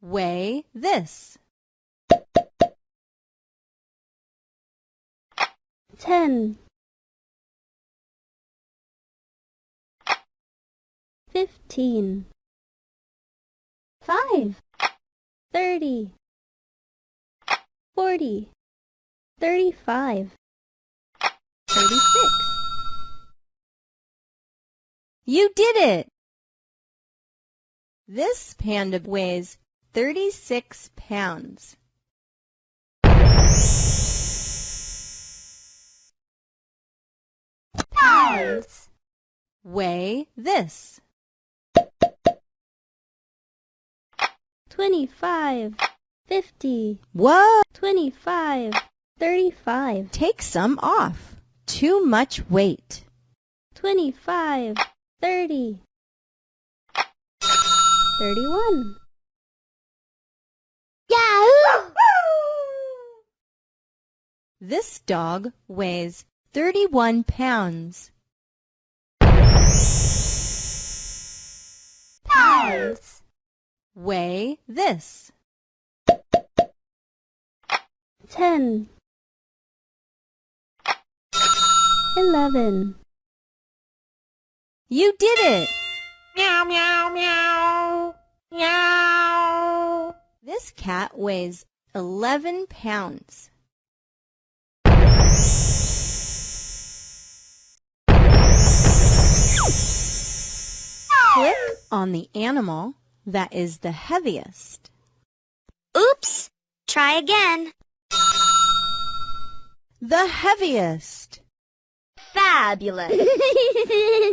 Weigh this. ten, fifteen, five, thirty, forty, thirty-five, thirty-six. You did it! This panda weighs 36 pounds. Pounds. Weigh this. 25, 50. Whoa! 25, 35. Take some off. Too much weight. 25, 30. 31. This dog weighs 31 pounds. Pounds. Weigh this. Ten. Eleven. You did it! Meow, meow, meow. Meow. This cat weighs 11 pounds. On the animal that is the heaviest. Oops! Try again. The heaviest. Fabulous.